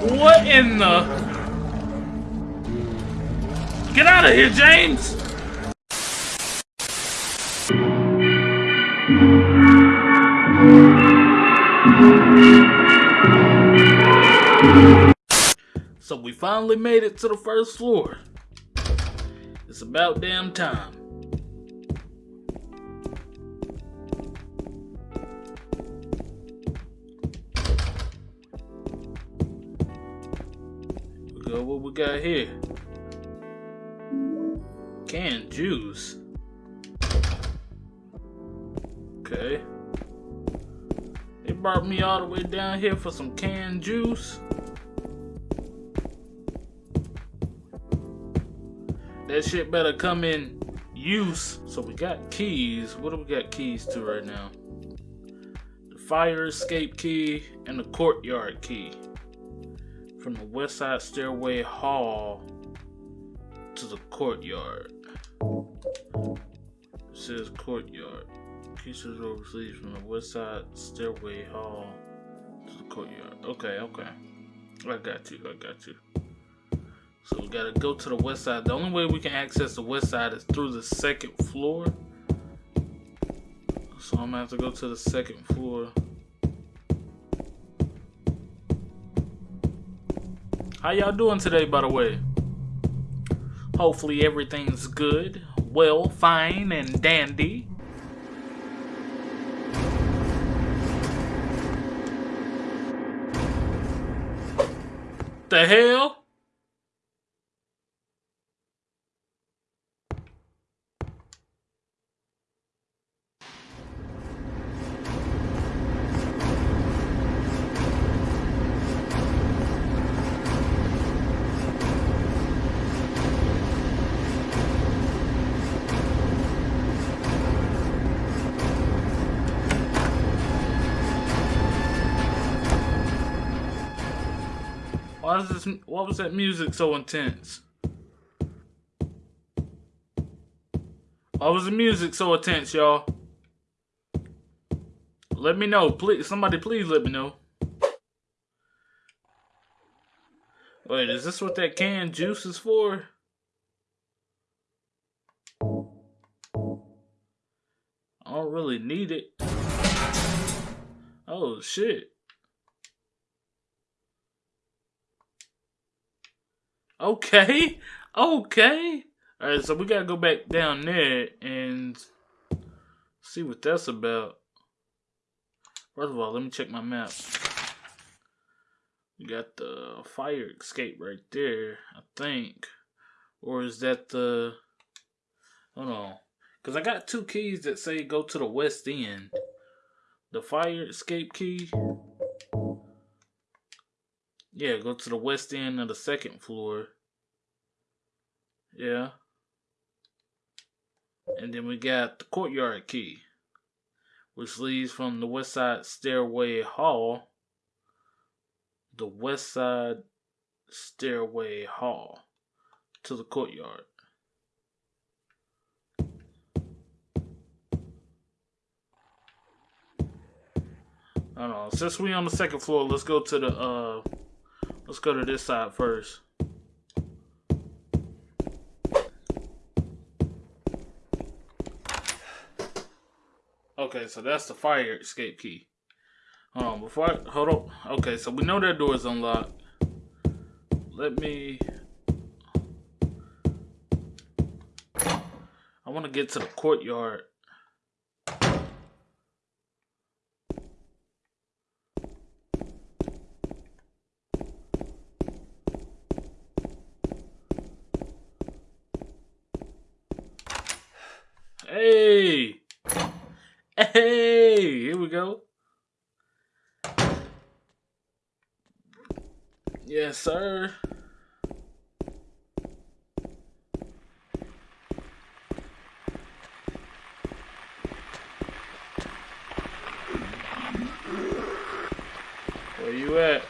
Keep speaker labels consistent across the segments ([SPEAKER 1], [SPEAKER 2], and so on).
[SPEAKER 1] What in the? Get out of here, James! So we finally made it to the first floor. It's about damn time. Go what we got here. Canned juice. Okay. They brought me all the way down here for some canned juice. That shit better come in use. So we got keys. What do we got keys to right now? The fire escape key and the courtyard key. From the west side stairway hall to the courtyard. It says courtyard. Pieces overseas from the west side stairway hall to the courtyard. Okay, okay. I got you, I got you. So we gotta go to the west side. The only way we can access the west side is through the second floor. So I'm gonna have to go to the second floor. How y'all doing today, by the way? Hopefully everything's good, well, fine, and dandy. The hell? This? What was that music so intense? Why was the music so intense, y'all? Let me know, please. Somebody, please let me know. Wait, is this what that canned juice is for? I don't really need it. Oh shit. Okay. Okay. Alright, so we gotta go back down there and see what that's about. First of all, let me check my map. We got the fire escape right there, I think. Or is that the hold on. Cause I got two keys that say go to the west end. The fire escape key. Yeah, go to the west end of the second floor. Yeah. And then we got the courtyard key, which leads from the west side stairway hall. The west side stairway hall to the courtyard. I don't know. Since we on the second floor, let's go to the uh let's go to this side first. Okay, so that's the fire escape key. Hold on, before I, hold up. Okay, so we know that door is unlocked. Let me. I want to get to the courtyard. Hey! Hey! Here we go. Yes, sir. Where you at?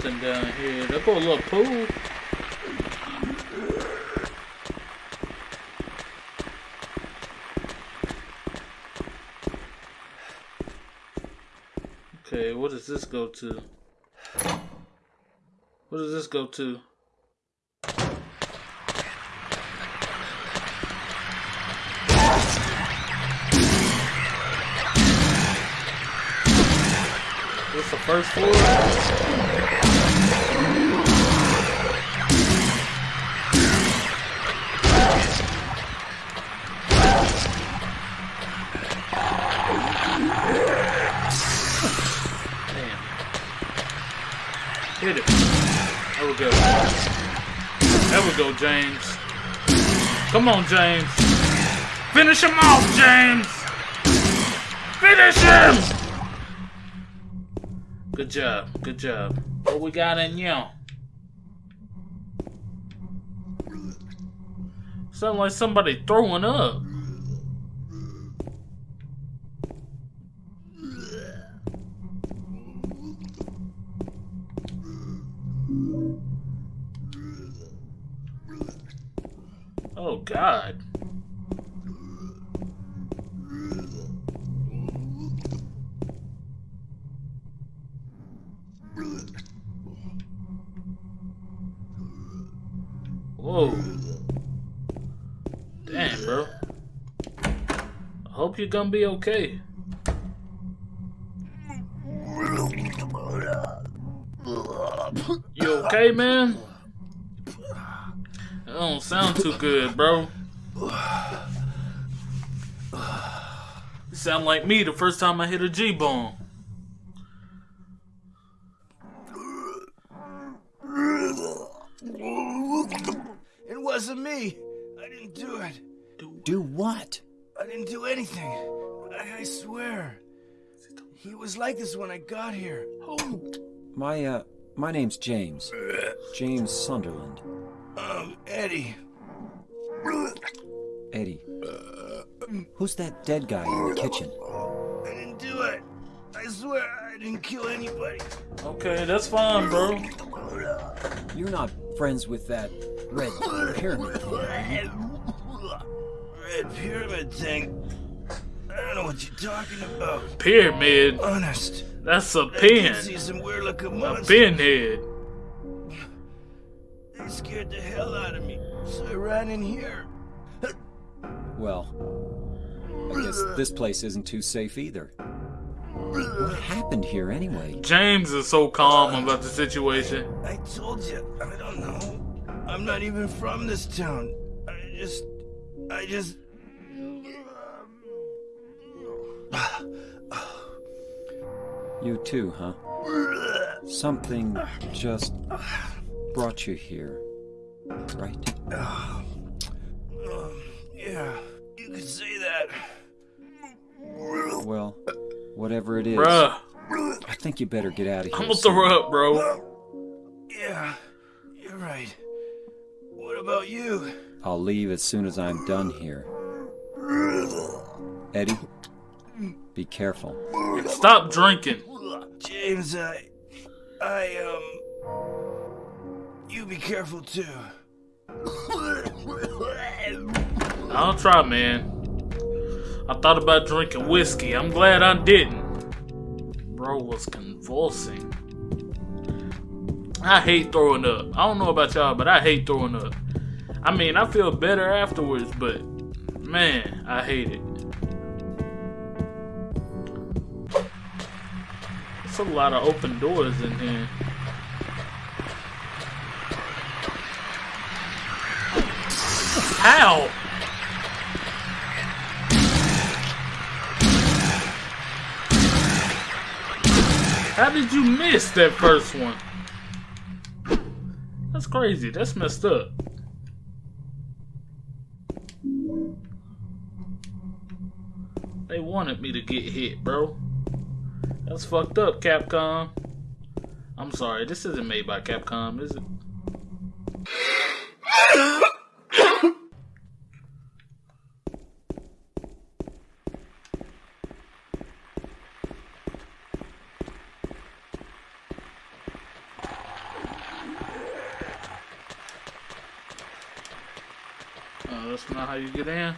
[SPEAKER 1] something down here. They put a little pool. Okay, what does this go to? What does this go to? This the first floor? Hit it. There we go. There we go, James. Come on, James. Finish him off, James. Finish him. Good job. Good job. What we got in you? Sound like somebody throwing up. Oh God. Whoa. Damn, bro. I hope you're gonna be okay. You okay, man? That don't sound too good, bro. You sound like me the first time I hit a G-bomb.
[SPEAKER 2] It wasn't me. I didn't do it.
[SPEAKER 3] Do what?
[SPEAKER 2] I didn't do anything. I, I swear. He was like this when I got here. Oh.
[SPEAKER 3] My, uh, my name's James. James Sunderland.
[SPEAKER 2] Um, Eddie.
[SPEAKER 3] Eddie. Who's that dead guy in the kitchen?
[SPEAKER 2] I didn't do it. I swear I didn't kill anybody.
[SPEAKER 1] Okay, that's fine, bro.
[SPEAKER 3] You're not friends with that red pyramid thing, are you?
[SPEAKER 2] Red pyramid thing. I don't know what you're talking about.
[SPEAKER 1] Pyramid.
[SPEAKER 2] Honest.
[SPEAKER 1] That's a
[SPEAKER 2] did
[SPEAKER 1] pin.
[SPEAKER 2] see some weird looking
[SPEAKER 1] A pinhead.
[SPEAKER 2] They scared the hell out of me. So I ran in here.
[SPEAKER 3] Well, I guess this place isn't too safe either. What happened here anyway?
[SPEAKER 1] James is so calm about the situation.
[SPEAKER 2] I told you, I don't know. I'm not even from this town. I just. I just.
[SPEAKER 3] You too, huh? Something just brought you here, right?
[SPEAKER 2] Um, yeah, you could say that.
[SPEAKER 3] Well, whatever it is,
[SPEAKER 1] Bruh,
[SPEAKER 3] I think you better get out of here.
[SPEAKER 1] I'm gonna throw up, bro.
[SPEAKER 2] Yeah, you're right. What about you?
[SPEAKER 3] I'll leave as soon as I'm done here. Eddie, be careful.
[SPEAKER 1] Stop drinking.
[SPEAKER 2] James, I. I, um. You be careful too.
[SPEAKER 1] I'll try, man. I thought about drinking whiskey. I'm glad I didn't. Bro was convulsing. I hate throwing up. I don't know about y'all, but I hate throwing up. I mean, I feel better afterwards, but man, I hate it. It's a lot of open doors in here. How? How did you miss that first one? That's crazy. That's messed up. They wanted me to get hit, bro. That's fucked up, Capcom. I'm sorry, this isn't made by Capcom, is it? you get in.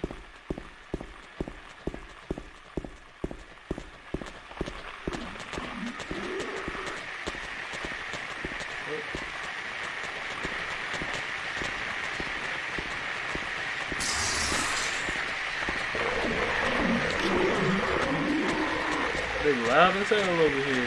[SPEAKER 1] Big loud as over here.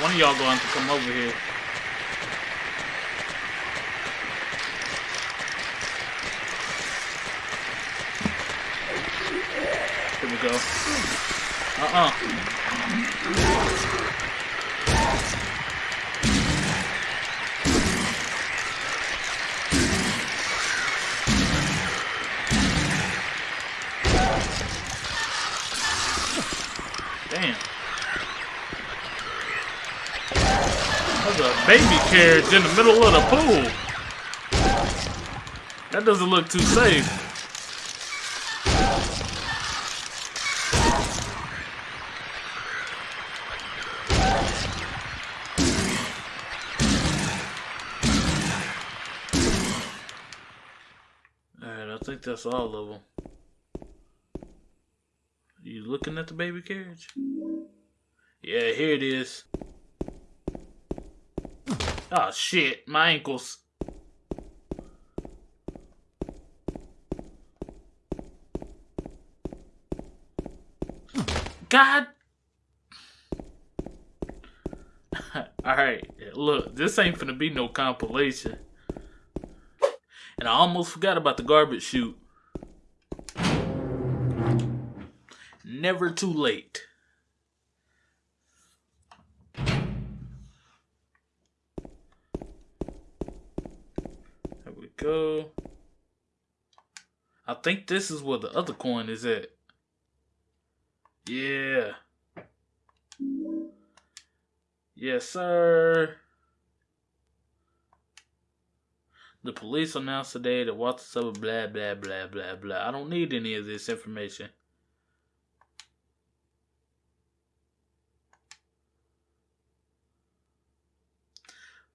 [SPEAKER 1] One of y'all going to come over here. Here we go. Uh-uh. Baby carriage in the middle of the pool. That doesn't look too safe. Alright, I think that's all of them. You looking at the baby carriage? Yeah, here it is. Oh shit, my ankles. God. Alright, look, this ain't finna be no compilation. And I almost forgot about the garbage chute. Never too late. Go. I think this is where the other coin is at. Yeah. Yes, sir. The police announced today that Walter Sullivan blah blah blah blah blah. I don't need any of this information.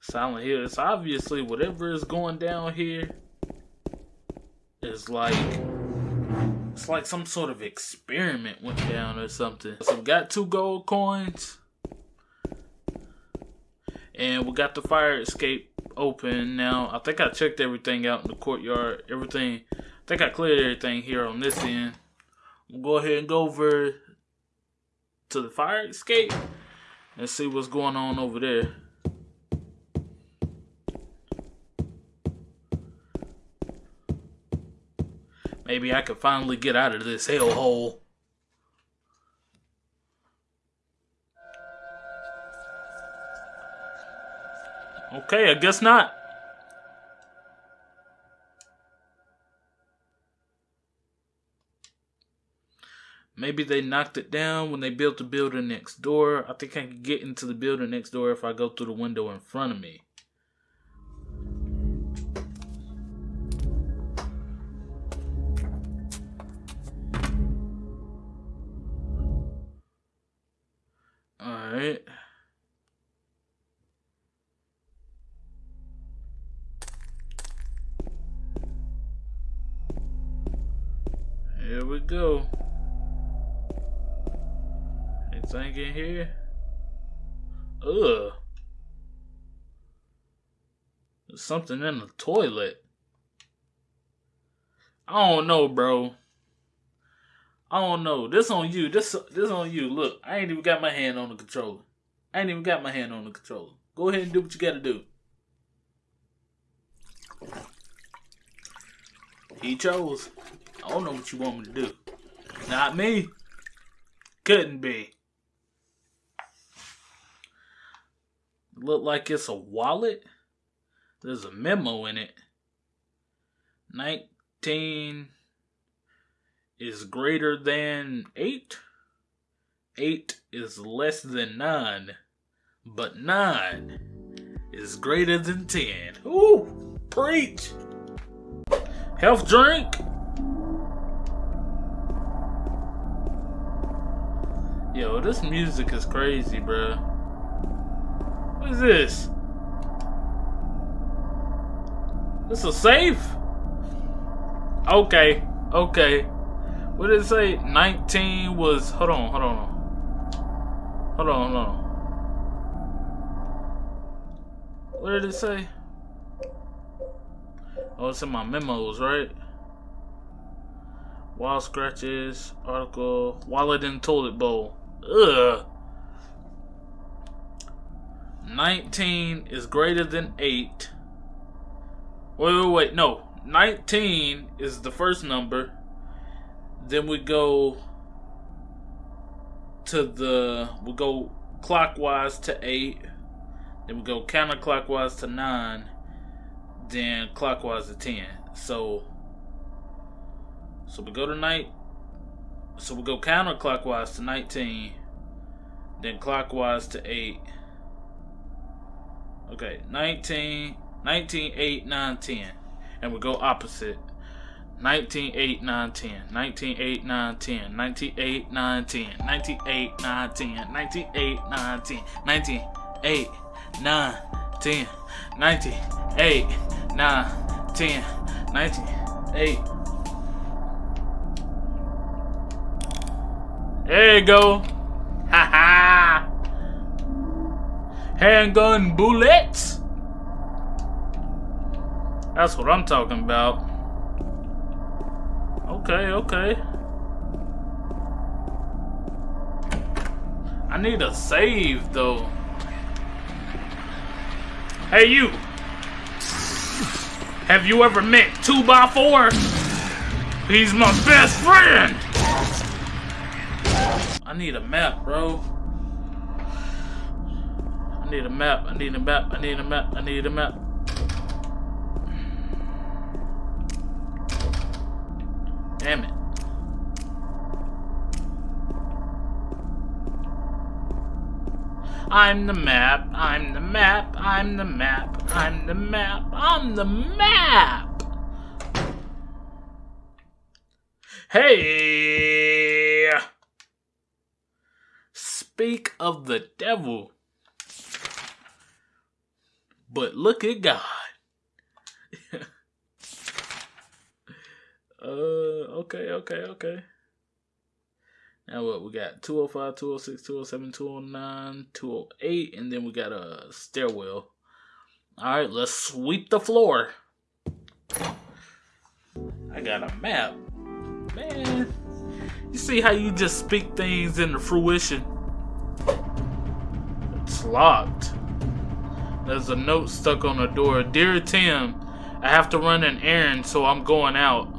[SPEAKER 1] Silent Hill. It's obviously whatever is going down here is like it's like some sort of experiment went down or something. So we got two gold coins. And we got the fire escape open now. I think I checked everything out in the courtyard. Everything I think I cleared everything here on this end. We'll go ahead and go over to the fire escape and see what's going on over there. Maybe I could finally get out of this hellhole. Okay, I guess not. Maybe they knocked it down when they built the building next door. I think I can get into the building next door if I go through the window in front of me. Alright. Here we go. Anything in here? Ugh. There's something in the toilet. I don't know, bro. I don't know. This on you. This this on you. Look, I ain't even got my hand on the controller. I ain't even got my hand on the controller. Go ahead and do what you gotta do. He chose. I don't know what you want me to do. Not me. Couldn't be. Look like it's a wallet. There's a memo in it. 19 is greater than 8. 8 is less than 9. But 9 is greater than 10. Ooh, preach. Health drink. Yo, this music is crazy, bro. What is this? This is safe? Okay, okay. What did it say? 19 was. Hold on, hold on. Hold on, hold on. What did it say? Oh, it's in my memos, right? Wild scratches, article, wallet and toilet bowl. Ugh. 19 is greater than 8. Wait, wait, wait. No. 19 is the first number. Then we go to the. We go clockwise to 8. Then we go counterclockwise to 9. Then clockwise to 10. So. So we go to night. So we go counterclockwise to 19. Then clockwise to 8 Okay, 19, 19, 8, 9, 10. And we go opposite. 19, 8, 9, 10. 19, 8, 9, 10. 19, 8, 9, 10. 19, 8, 9, 10. 19, 8, 9, 10. 19, 8, 9, 10. 19, 8, 9, 10. 19, 8. There you go. Ha ha handgun bullets. That's what I'm talking about. Okay, okay. I need a save though. Hey you! Have you ever met 2x4? He's my best friend! I need a map, bro. I need a map. I need a map. I need a map. I need a map. I'm the map. I'm the map. I'm the map. I'm the map. I'm the map. Hey! Speak of the devil. But look at God. uh, okay, okay, okay. Now what? We got 205, 206, 207, 209, 208, and then we got a stairwell. All right, let's sweep the floor. I got a map. Man, you see how you just speak things into fruition? It's locked. There's a note stuck on the door. Dear Tim, I have to run an errand, so I'm going out.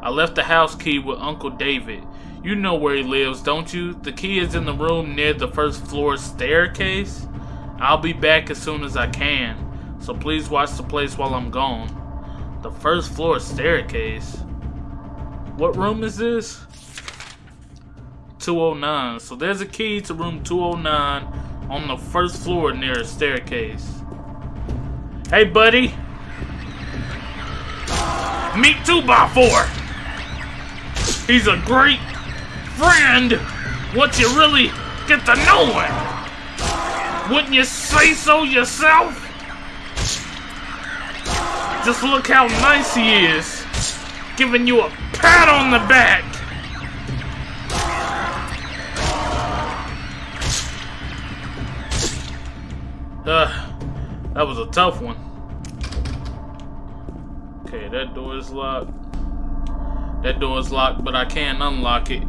[SPEAKER 1] I left the house key with Uncle David. You know where he lives, don't you? The key is in the room near the first floor staircase. I'll be back as soon as I can, so please watch the place while I'm gone. The first floor staircase? What room is this? 209. So there's a key to room 209 on the first floor near a staircase. Hey, buddy. Meet 2 by 4 He's a great friend once you really get to know him. Wouldn't you say so yourself? Just look how nice he is. Giving you a pat on the back. Uh, that was a tough one. Okay, that door is locked. That door is locked, but I can't unlock it.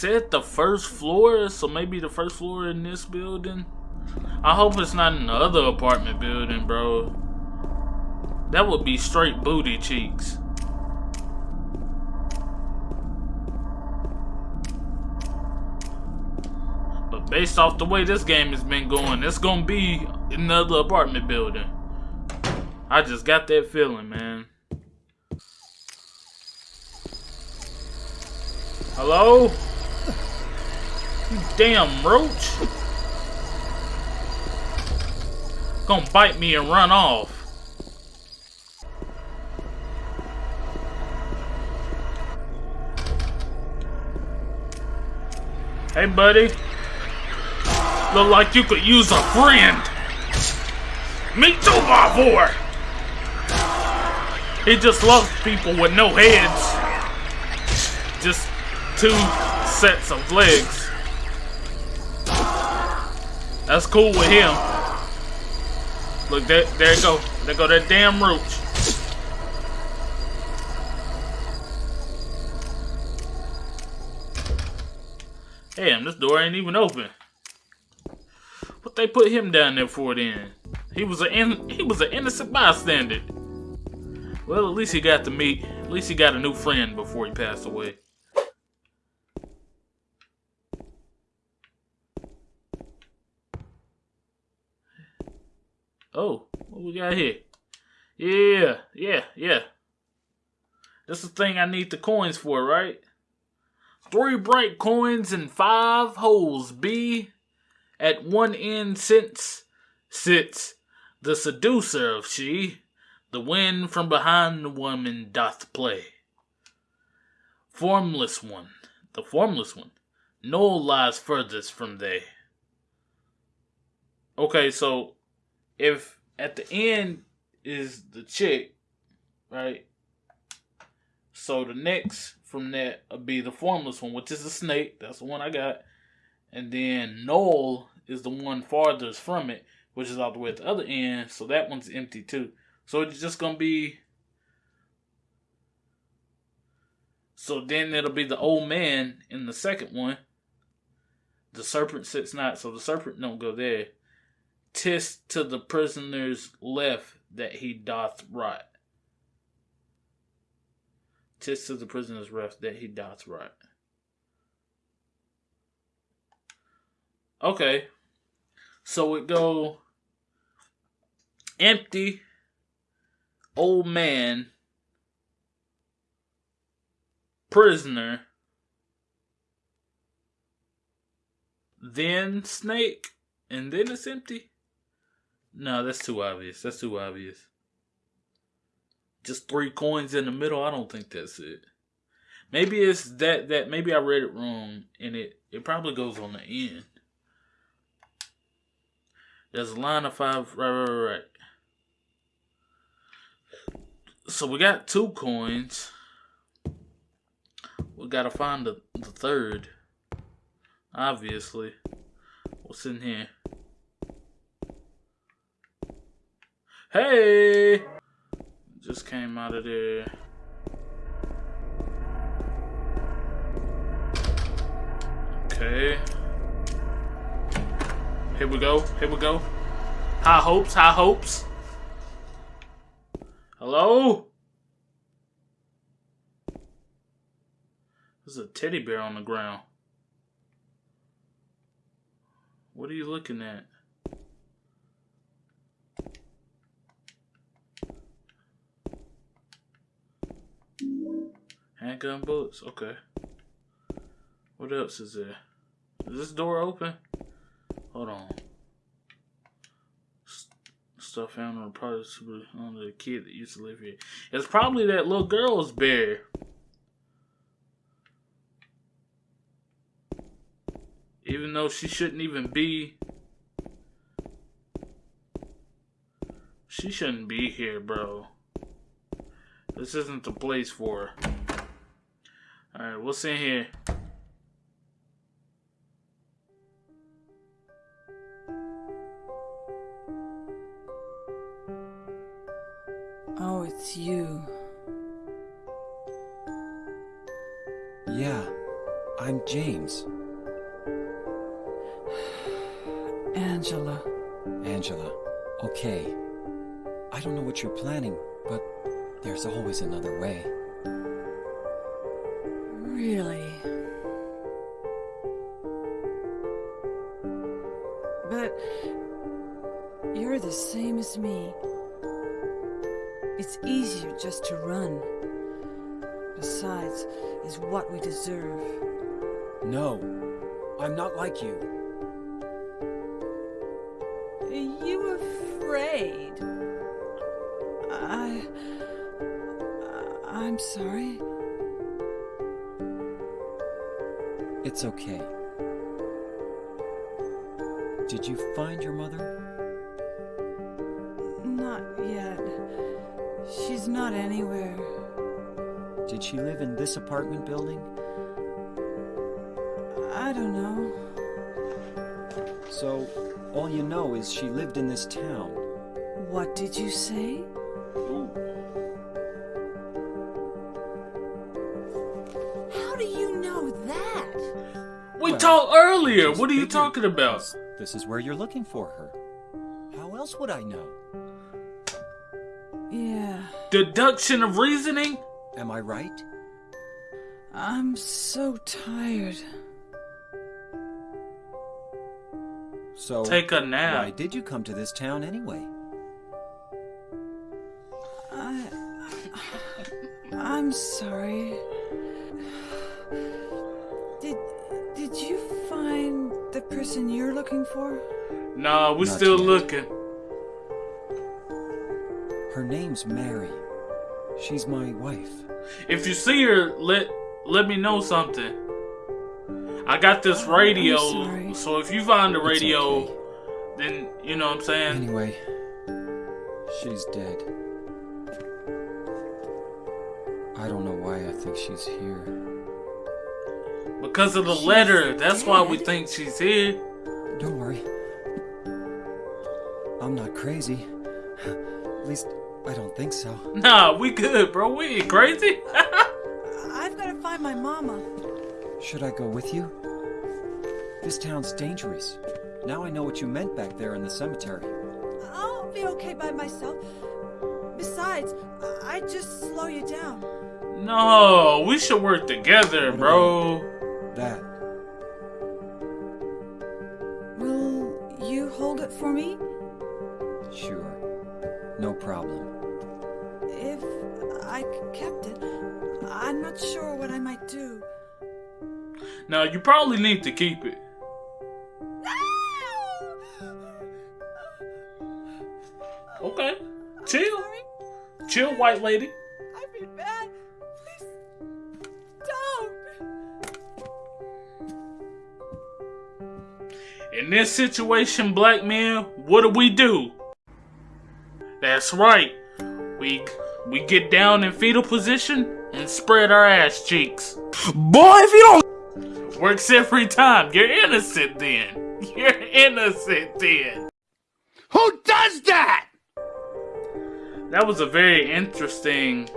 [SPEAKER 1] Said the first floor, so maybe the first floor in this building. I hope it's not in the other apartment building, bro. That would be straight booty cheeks. But based off the way this game has been going, it's gonna be another apartment building. I just got that feeling, man. Hello? You damn roach. Gonna bite me and run off. Hey, buddy. Look like you could use a friend. Me too, my boy. He just loves people with no heads. Just two sets of legs. That's cool with him. Look, there, there you go. There go that damn roach. Damn, this door ain't even open. What they put him down there for then? He was a he was an innocent bystander. Well, at least he got to meet. At least he got a new friend before he passed away. Oh, what we got here? Yeah, yeah, yeah. That's the thing I need the coins for, right? Three bright coins and five holes. B. At one end sits, sits the seducer of she. The wind from behind the woman doth play. Formless one, the formless one. No lies furthest from they. Okay, so if at the end is the chick, right? So the next from that be the formless one, which is the snake. That's the one I got. And then Noel is the one farthest from it, which is all the way at the other end. So that one's empty too. So it's just gonna be. So then it'll be the old man in the second one. The serpent sits not, so the serpent don't go there. Tis to the prisoner's left that he doth rot. Tis to the prisoner's left that he doth rot. Okay. So it go empty old man prisoner then snake and then it's empty no that's too obvious that's too obvious just three coins in the middle i don't think that's it maybe it's that that maybe i read it wrong and it it probably goes on the end there's a line of five right right right. So we got two coins. We gotta find the, the third. Obviously. What's in here? Hey! Just came out of there. Okay. Here we go. Here we go. High hopes, high hopes. Hello? There's a teddy bear on the ground. What are you looking at? Handgun bullets? Okay. What else is there? Is this door open? Hold on stuff found on products on the kid that used to live here. It's probably that little girl's bear. Even though she shouldn't even be. She shouldn't be here, bro. This isn't the place for her. Alright, what's in here?
[SPEAKER 4] Oh, it's you.
[SPEAKER 3] Yeah, I'm James.
[SPEAKER 4] Angela.
[SPEAKER 3] Angela. Okay. I don't know what you're planning, but there's always another way.
[SPEAKER 4] Besides, is what we deserve.
[SPEAKER 3] No, I'm not like you.
[SPEAKER 4] Are you afraid? I... I'm sorry.
[SPEAKER 3] It's okay. Did you find your mother?
[SPEAKER 4] Not yet. She's not anywhere.
[SPEAKER 3] Did she live in this apartment building?
[SPEAKER 4] I don't know.
[SPEAKER 3] So, all you know is she lived in this town.
[SPEAKER 4] What did you say? How do you know that?
[SPEAKER 1] We
[SPEAKER 3] Well,
[SPEAKER 1] talked earlier. What are you talking about?
[SPEAKER 3] this- This is where you're looking for her. How else would I know?
[SPEAKER 4] Yeah.
[SPEAKER 1] Deduction of reasoning?
[SPEAKER 3] Am I right?
[SPEAKER 4] I'm so tired.
[SPEAKER 3] So,
[SPEAKER 1] Take a nap.
[SPEAKER 3] why
[SPEAKER 1] nap.
[SPEAKER 3] did you come to this town anyway?
[SPEAKER 4] I. I'm sorry. Did Did you find the person you're looking for?
[SPEAKER 1] Nah, we
[SPEAKER 3] Not
[SPEAKER 1] still
[SPEAKER 3] yet.
[SPEAKER 1] looking.
[SPEAKER 3] Her name's Mary. She's my wife.
[SPEAKER 1] If you see her, let let me know something. I got this radio, so if you find the radio,
[SPEAKER 3] okay.
[SPEAKER 1] then you know what I'm saying.
[SPEAKER 3] Anyway, she's dead. I don't know why I think she's here.
[SPEAKER 1] Because of the
[SPEAKER 4] She's
[SPEAKER 1] letter, that's why we think she's here.
[SPEAKER 3] Don't worry. I'm not crazy. At least, I don't think so.
[SPEAKER 1] Nah, we good, bro. We ain't crazy.
[SPEAKER 4] I've got to find my mama.
[SPEAKER 3] Should I go with you? This town's dangerous. Now I know what you meant back there in the cemetery.
[SPEAKER 4] I'll be okay by myself. Besides, I- I'd just slow you down.
[SPEAKER 1] no, we should work together, bro.
[SPEAKER 3] That.
[SPEAKER 4] Will you hold it for me?
[SPEAKER 3] Sure. No problem.
[SPEAKER 4] If I kept it, I'm not sure what I might do.
[SPEAKER 1] Now you probably need to keep it. Okay, chill, chill, white lady.
[SPEAKER 4] I feel bad. Please, don't.
[SPEAKER 1] In this situation, black man, what do we do? That's right. We we get down in fetal position and spread our ass cheeks.
[SPEAKER 2] Boy, if you don't.
[SPEAKER 1] Works every time. You're innocent then. You're innocent then.
[SPEAKER 2] Who does that?
[SPEAKER 1] That was a very interesting.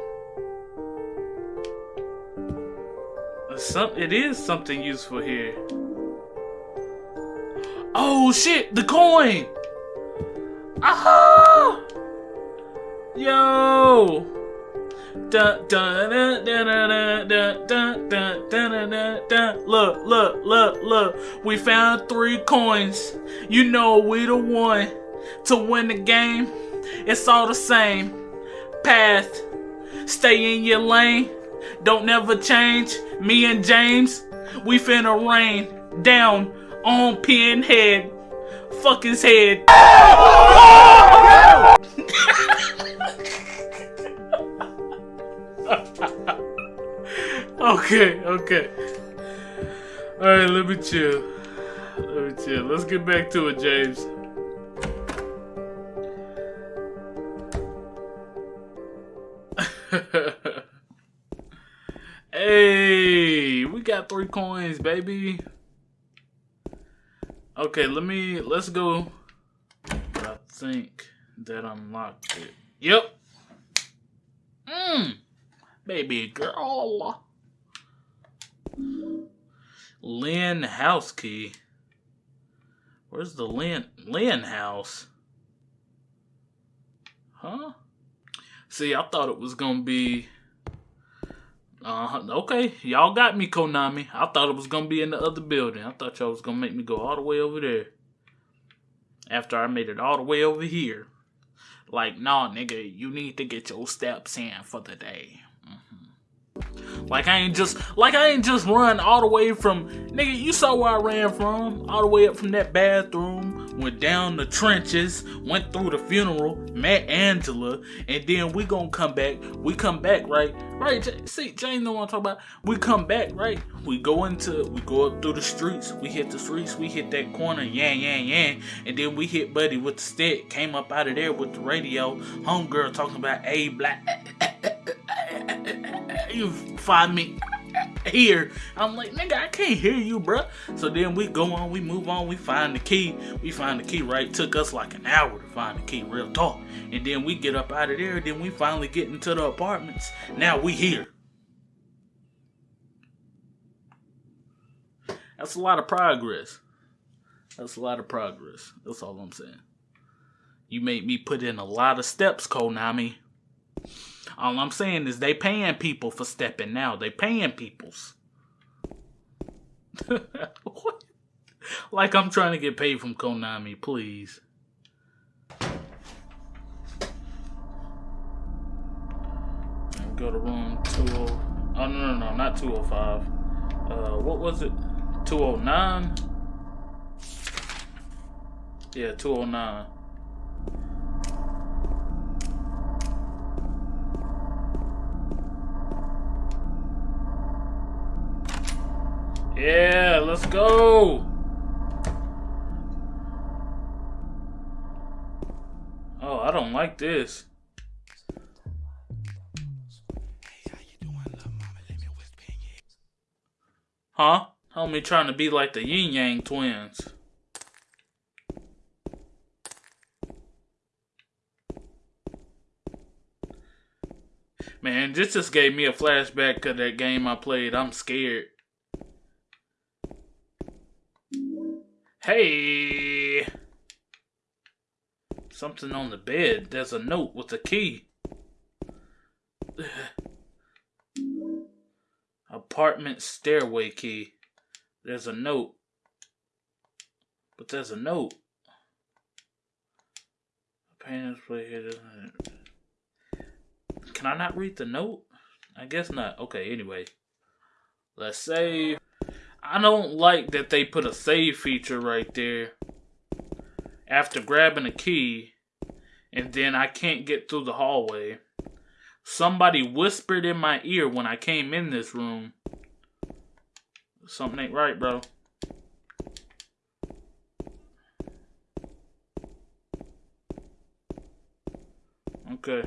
[SPEAKER 1] Uh, some it is something useful here. Oh shit! The coin. Aha! Yo! Look, look, look, look. We found three coins. You know we the one to win the game. It's all the same. Path. Stay in your lane. Don't never change. Me and James, we finna rain down on Pinhead. Fuck his head. Okay, okay. Alright, let me chill. Let me chill. Let's get back to it, James. hey, we got three coins, baby. Okay, let me let's go. I think that unlocked it. Yep. Mmm. Baby girl. Lynn house key. Where's the Lynn Lynn house? Huh? See, I thought it was gonna be. Uh, okay, y'all got me, Konami. I thought it was gonna be in the other building. I thought y'all was gonna make me go all the way over there. After I made it all the way over here. Like, nah, nigga, you need to get your steps in for the day. Mhm. Like I ain't just like I ain't just run all the way from nigga. You saw where I ran from, all the way up from that bathroom, went down the trenches, went through the funeral, met Angela, and then we gonna come back. We come back right, right. J- See, Jane know what I'm talking about. We come back right. We go into, we go up through the streets. We hit the streets. We hit that corner, yeah, yeah, yeah, and then we hit Buddy with the stick. Came up out of there with the radio. Homegirl talking about a black. You find me here. I'm like, nigga, I can't hear you, bruh. So then we go on, we move on, we find the key. We find the key, right? Took us like an hour to find the key, real talk. And then we get up out of there, then we finally get into the apartments. Now we here. That's a lot of progress. That's a lot of progress. That's all I'm saying. You made me put in a lot of steps, Konami. All I'm saying is they paying people for stepping now. They paying peoples. Like I'm trying to get paid from Konami, please. Go to room 20. Oh no no no, not 205. Uh, what was it? 209. Yeah, 209. Yeah, let's go. Oh, I don't like this. Huh? Homie trying to be like the Ying Yang Twins. Man, this just gave me a flashback of that game I played. I'm scared. Hey! Something on the bed. There's a note with a key. Apartment stairway key. There's a note. But there's a note. Parents play here. Can I not read the note? I guess not. Okay, anyway. Let's save. I don't like that they put a save feature right there after grabbing a key and then I can't get through the hallway. Somebody whispered in my ear when I came in this room. Something ain't right, bro. Okay.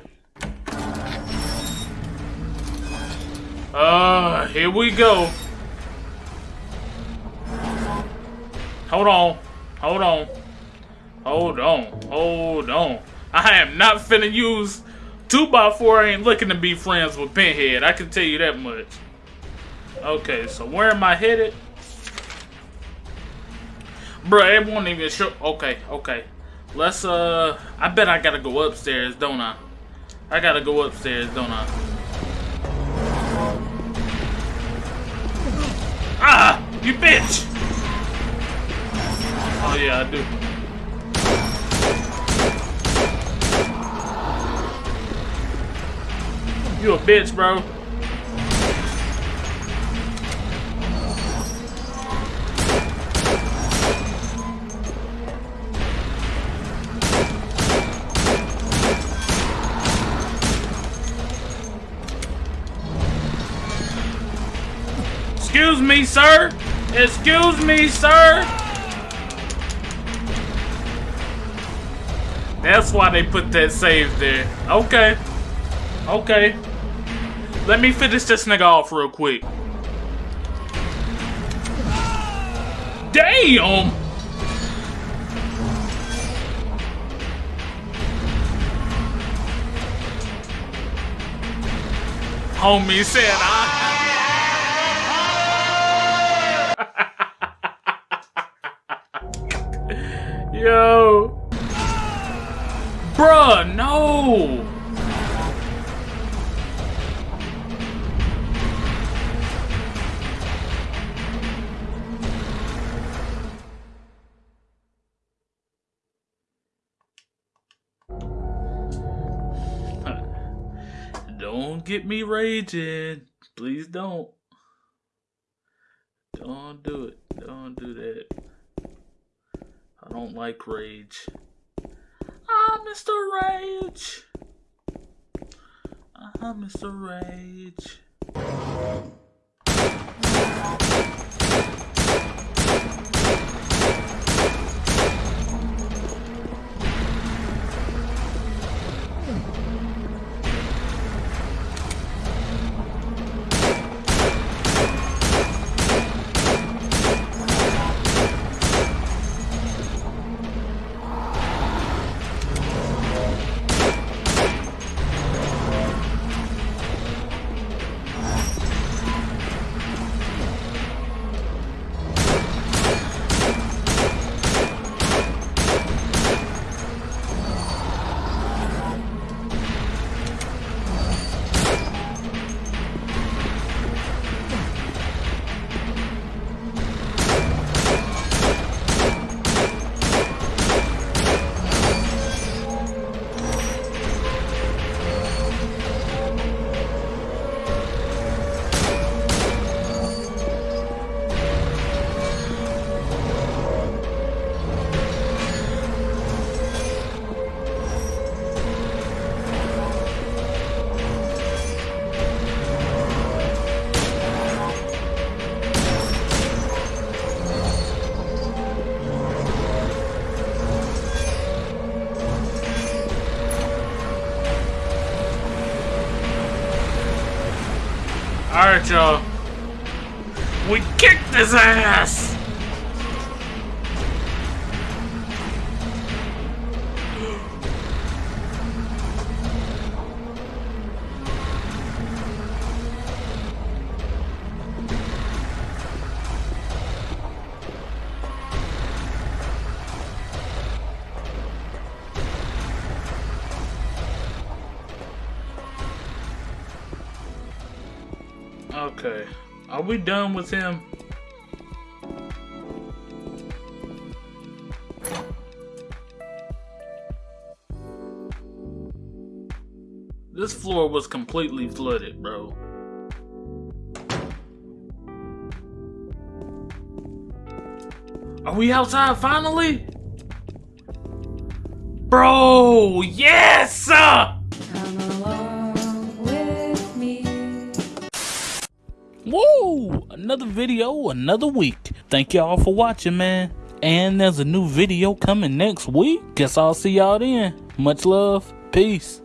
[SPEAKER 1] Uh, here we go. Hold on. Hold on. Hold on. Hold on. I am not finna use 2x4 I ain't looking to be friends with Pinhead. I can tell you that much. Okay, so where am I headed? Bruh, it won't even show. Okay, okay. Let's, uh, I bet I gotta go upstairs, don't I? I gotta go upstairs, don't I? Ah! You bitch! Oh yeah, I do. You a bitch, bro. Excuse me, sir. Excuse me, sir. That's why they put that save there. Okay. Okay. Let me finish this nigga off real quick. Damn! Homie said I. Yo. Bruh, no! Don't get me raging. Please don't. Don't do it. Don't do that. I don't like rage. Ah, Mr. Rage. Ah, Mr. Rage. We kicked his ass! Okay. Are we done with him? This floor was completely flooded, bro. Are we outside finally? Bro, yes! Another video, another week. Thank y'all for watching, man. And there's a new video coming next week. Guess I'll see y'all then. Much love. Peace.